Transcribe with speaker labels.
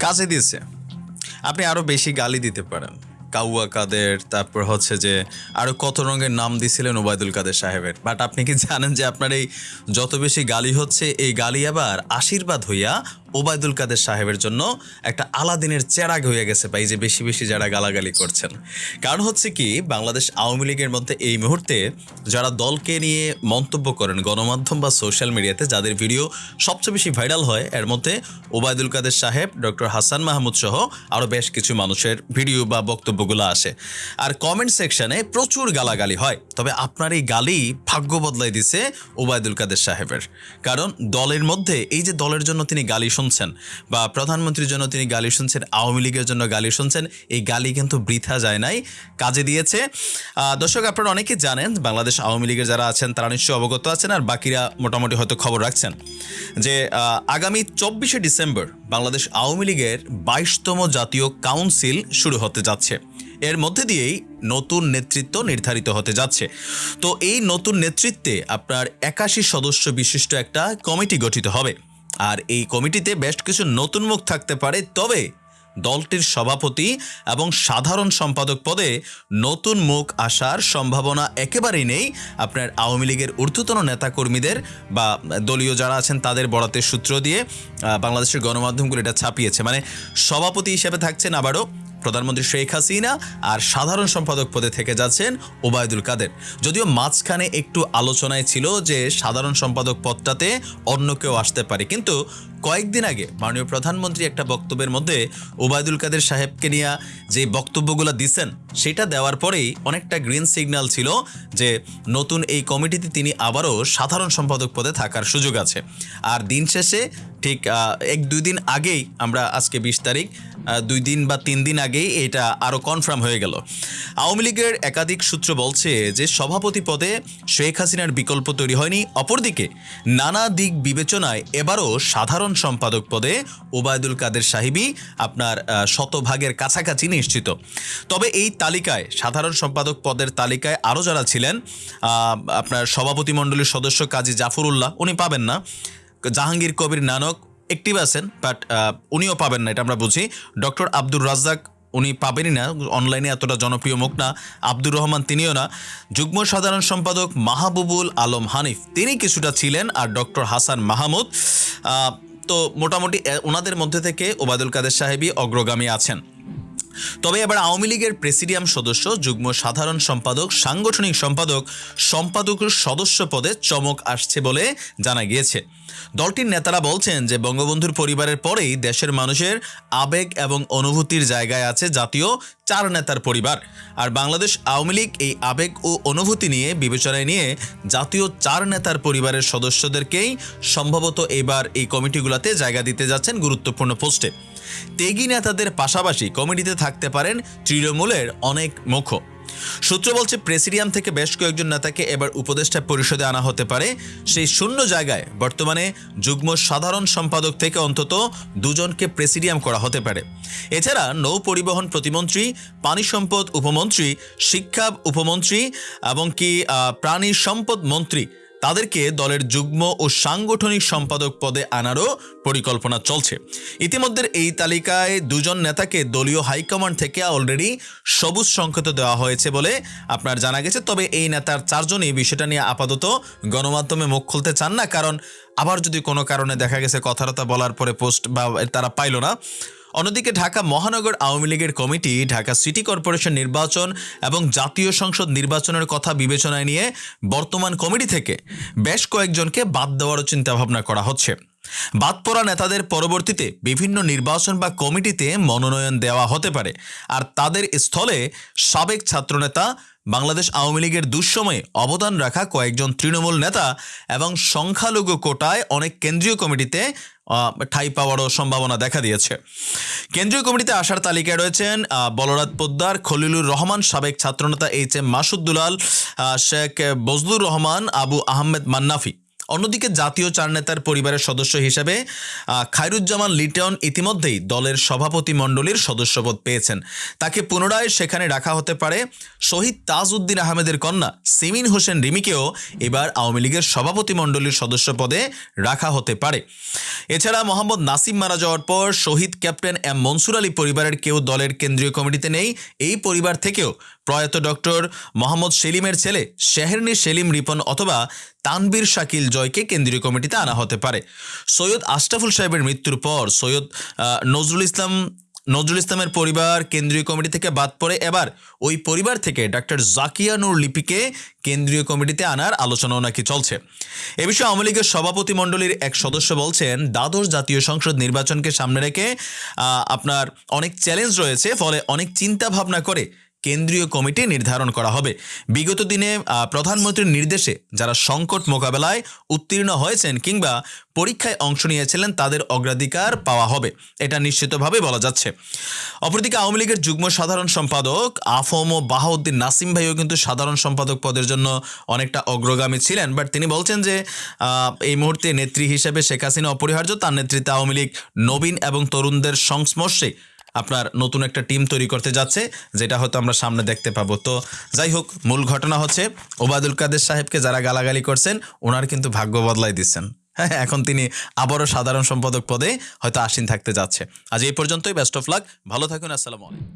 Speaker 1: কাজে দিয়েছে। আপনি আরও বেশি গালি দিতে পারেন। কাউয়া কাদের, তারপর হচ্ছে যে আরও কত রঙের নাম দিছিলেন ওবায়দুল কাদের সাহেবের। বাট আপনি কি জানেন যে আপনার এই যত বেশি গালি হচ্ছে, এই গালি আবার আশীর্বাদ হইয়া ওবায়দুল কাদের সাহেবের জন্য একটা আলাদিনের চেরাগ হয়ে গেছে বা এই যে বেশি বেশি যারা গালাগালি করছেন। কারণ হচ্ছে কি, বাংলাদেশ আওয়ামী লীগের মধ্যে এই মুহূর্তে যারা দলকে নিয়ে মন্তব্য করেন, গণমাধ্যম বা সোশ্যাল মিডিয়াতে, যাদের ভিডিও সবচেয়ে বেশি ভাইরাল হয়, এর মধ্যে ওবায়দুল কাদের সাহেব, ডক্টর হাসান মাহমুদ সহ আরও বেশ কিছু মানুষের ভিডিও বা বক্তব্যগুলো আসে। আর কমেন্ট সেকশনে প্রচুর গালাগালি হয়, তবে আপনার এই গালি ভাগ্য বদলাই দিছে ওবায়দুল কাদের সাহেবের। কারণ দলের মধ্যে, এই যে দলের জন্য তিনি গালি শুনছেন বা প্রধানমন্ত্রীর জন্য তিনি গালি শুনছেন, আওয়ামী লীগের জন্য গালি শুনছেন, এই গালি কিন্তু বৃথা যায় নাই, কাজে দিয়েছে। দর্শক, আপনারা অনেকেই জানেন, বাংলাদেশ আওয়ামী লীগের যারা আছেন, তারা নিশ্চয়ই অবগত আছেন আর বাকিরা মোটামুটি হয়তো খবর রাখছেন যে আগামী চব্বিশে ডিসেম্বর বাংলাদেশ আওয়ামী লীগের বাইশতম জাতীয় কাউন্সিল শুরু হতে যাচ্ছে। এর মধ্যে দিয়েই নতুন নেতৃত্ব নির্ধারিত হতে যাচ্ছে। তো এই নতুন নেতৃত্বে আপনার একাশি সদস্য বিশিষ্ট একটা কমিটি গঠিত হবে। আর এই কমিটিতে বেশ কিছু নতুন মুখ থাকতে পারে, তবে দলটির সভাপতি এবং সাধারণ সম্পাদক পদে নতুন মুখ আসার সম্ভাবনা একেবারেই নেই। আপনার আওয়ামী লীগের ঊর্ধ্বতন নেতাকর্মীদের বা দলীয় যারা আছেন তাদের বরাতের সূত্র দিয়ে বাংলাদেশের গণমাধ্যমগুলো এটা ছাপিয়েছে। মানে সভাপতি হিসেবে থাকছেন আবারও প্রধানমন্ত্রী শেখ হাসিনা আর সাধারণ সম্পাদক পদে থেকে যাচ্ছেন ওবায়দুল কাদের। যদিও মাঝখানে একটু আলোচনায় ছিল যে সাধারণ সম্পাদক পদটাতে অন্য কেউ আসতে পারে। কিন্তু কয়েকদিন আগে মাননীয় প্রধানমন্ত্রী একটা বক্তব্যের মধ্যে ওবায়দুল কাদের সাহেবকে নিয়ে যে বক্তব্যগুলো দিচ্ছেন, সেটা দেওয়ার পরেই অনেকটা গ্রিন সিগন্যাল ছিল যে নতুন এই কমিটিতে তিনি আবারও সাধারণ সম্পাদক পদে থাকার সুযোগ আছে। আর দিন শেষে ঠিক এক দুই দিন আগেই আমরা আজকে বিশ তারিখ দুই দিন বা তিন দিন আগেই এটা আরও কনফার্ম হয়ে গেল। আওয়ামী লীগের একাধিক সূত্র বলছে যে সভাপতি পদে শেখ হাসিনার বিকল্প তৈরি হয়নি। অপরদিকে, নানা দিক বিবেচনায় এবারও সাধারণ সম্পাদক পদে ওবায়দুল কাদের সাহিবি আপনার শতভাগের কাছাকাছি নিশ্চিত। তবে এই তালিকায়, সাধারণ সম্পাদক পদের তালিকায় আরও যারা ছিলেন আপনার সভাপতি মণ্ডলীর সদস্য কাজী জাফরুল্লাহ, উনি পাবেন না। জাহাঙ্গীর কবির নানক অ্যাক্টিভ আছেন বাট উনিও পাবেন না, এটা আমরা বুঝি। ডক্টর আব্দুর রাজ্জাক উনি পাবেনই না, অনলাইনে এতটা জনপ্রিয় মুখ না, আব্দুর রহমান তিনিও না। যুগ্ম সাধারণ সম্পাদক মাহবুবুল আলম হানিফ, তিনি কিছুটা ছিলেন, আর ডক্টর হাসান মাহমুদ তো মোটামুটি ওনাদের মধ্যে থেকে ওবায়দুল কাদের সাহেবই অগ্রগামী আছেন। তবে এবার আওয়ামী লীগের প্রেসিডিয়াম সদস্য, যুগ্ম সাধারণ সম্পাদক, সাংগঠনিক সম্পাদক সম্পাদকের সদস্য পদে চমক আসছে বলে জানা গিয়েছে। দলটির নেতারা বলছেন যে বঙ্গবন্ধুর পরিবারের পরেই দেশের মানুষের আবেগ এবং অনুভূতির জায়গায় আছে জাতীয় চার নেতার পরিবার। আর বাংলাদেশ আওয়ামী লীগ এই আবেগ ও অনুভূতি নিয়ে বিবেচনায় নিয়ে জাতীয় চার নেতার পরিবারের সদস্যদেরকেই সম্ভবত এবার এই কমিটিগুলোতে জায়গা দিতে যাচ্ছেন গুরুত্বপূর্ণ পোস্টে। তেগি নেতাদের পাশাপাশি কমিটিতে থাকতে পারেন তৃণমূলের অনেক মুখ। সূত্র বলছে, প্রেসিডিয়াম থেকে বেশ কয়েকজন নেতাকে এবার উপদেষ্টা পরিষদে আনা হতে পারে। সেই শূন্য জায়গায় বর্তমানে যুগ্ম সাধারণ সম্পাদক থেকে অন্তত দুজনকে প্রেসিডিয়াম করা হতে পারে। এছাড়া নৌ পরিবহন প্রতিমন্ত্রী, পানি সম্পদ উপমন্ত্রী, শিক্ষা উপমন্ত্রী এবং কি প্রাণী সম্পদ মন্ত্রী তাদেরকে দলের যুগ্ম ও সাংগঠনিক সম্পাদক পদে আনারও পরিকল্পনা চলছে। ইতিমধ্যে এই তালিকায় দুজন নেতাকে দলীয় হাইকমান্ড থেকে অলরেডি সবুজ সংকেত দেওয়া হয়েছে বলে আপনার জানা গেছে। তবে এই নেতার চারজনই বিষয়টা নিয়ে আপাতত গণমাধ্যমে মুখ খুলতে চান না। কারণ আবার যদি কোনো কারণে দেখা গেছে কথাটা বলার পরে পোস্ট বা তারা পাইল না। অন্যদিকে ঢাকা মহানগর আওয়ামী লীগের কমিটি, ঢাকা সিটি কর্পোরেশন নির্বাচন এবং জাতীয় সংসদ নির্বাচনের কথা বিবেচনায় নিয়ে বর্তমান কমিটি থেকে বেশ কয়েকজনকে বাদ দেওয়ারও চিন্তাভাবনা করা হচ্ছে। বাদ পড়া নেতাদের পরবর্তীতে বিভিন্ন নির্বাচন বা কমিটিতে মনোনয়ন দেওয়া হতে পারে। আর তাদের স্থলে সাবেক ছাত্রনেতা, বাংলাদেশ আওয়ামী লীগের দুঃসময়ে অবদান রাখা কয়েকজন তৃণমূল নেতা এবং সংখ্যালঘু কোটায় অনেক কেন্দ্রীয় কমিটিতে ঠাঁই পাওয়ারও সম্ভাবনা দেখা দিয়েছে। কেন্দ্রীয় কমিটিতে আসার তালিকায় রয়েছেন বলরাত পোদ্দার, খলিলুর রহমান, সাবেক ছাত্রনেতা এইচ এম মাসুদ দুলাল শেখ বজলুর রহমান, আবু আহমেদ মান্নাফি। অন্যদিকে জাতীয় চার নেতার পরিবারের সদস্য হিসেবে খায়রুজ্জামান লিটন ইতিমধ্যেই দলের সভাপতি মণ্ডলীর সদস্যপদ পেয়েছেন। তাকে পুনরায় সেখানে রাখা হতে পারে শহীদ তাজউদ্দিন আহমেদের কন্যা সিমিন হোসেন রিমিকেও এবার আওয়ামী লীগের সভাপতি মণ্ডলীর সদস্য পদে রাখা হতে পারে। এছাড়া মোহাম্মদ নাসিম মারা যাওয়ার পর শহীদ ক্যাপ্টেন এম মনসুর আলী পরিবারের কেউ দলের কেন্দ্রীয় কমিটিতে নেই। এই পরিবার থেকেও প্রয়াত ডক্টর মোহাম্মদ সেলিমের ছেলে শেহেরনি সেলিম রিপন অথবা তানবীর শাকিল জয়কে কেন্দ্রীয় কমিটিতে আনা হতে পারে। সৈয়দ আশরাফুল সাহেবের মৃত্যুর পর সৈয়দ নজরুল ইসলাম, নজরুল ইসলামের পরিবার কেন্দ্রীয় কমিটি থেকে বাদ পড়ে। এবার ওই পরিবার থেকে ডাক্তার জাকিয়া নূর লিপিকে কেন্দ্রীয় কমিটিতে আনার আলোচনাও নাকি চলছে। এ বিষয়ে আওয়ামী লীগের সভাপতি মণ্ডলীর এক সদস্য বলছেন, দ্বাদশ জাতীয় সংসদ নির্বাচনকে সামনে রেখে আপনার অনেক চ্যালেঞ্জ রয়েছে, ফলে অনেক চিন্তা ভাবনা করে কেন্দ্রীয় কমিটি নির্ধারণ করা হবে। বিগত দিনে প্রধানমন্ত্রীর নির্দেশে যারা সংকট মোকাবেলায় উত্তীর্ণ হয়েছেন কিংবা পরীক্ষায় অংশ নিয়েছিলেন, তাদের অগ্রাধিকার পাওয়া হবে। এটা নিশ্চিতভাবে বলা যাচ্ছে। অপরদিকে আওয়ামী লীগের যুগ্ম সাধারণ সম্পাদক আফম ও বাহাউদ্দিন নাসিম ভাইও কিন্তু সাধারণ সম্পাদক পদের জন্য অনেকটা অগ্রগামী ছিলেন। বাট তিনি বলছেন যে এই মুহূর্তে নেত্রী হিসেবে শেখ হাসিনা অপরিহার্য। তার নেতৃত্বে আওয়ামী লীগ নবীন এবং তরুণদের সংস্পর্শে আপনার নতুন একটা টিম তৈরি করতে যাচ্ছে, যেটা হয়তো আমরা সামনে দেখতে পাবো। তো যাই হোক, মূল ঘটনা হচ্ছে ওবায়দুল কাদের সাহেবকে যারা গালাগালি করছেন ওনার কিন্তু ভাগ্য বদলাই দিচ্ছেন। হ্যাঁ এখন তিনি আবারও সাধারণ সম্পাদক পদে হয়তো আসীন থাকতে যাচ্ছে। আজ এই পর্যন্তই বেস্ট অফ লাক ভালো থাকুন, আসসালামু আলাইকুম।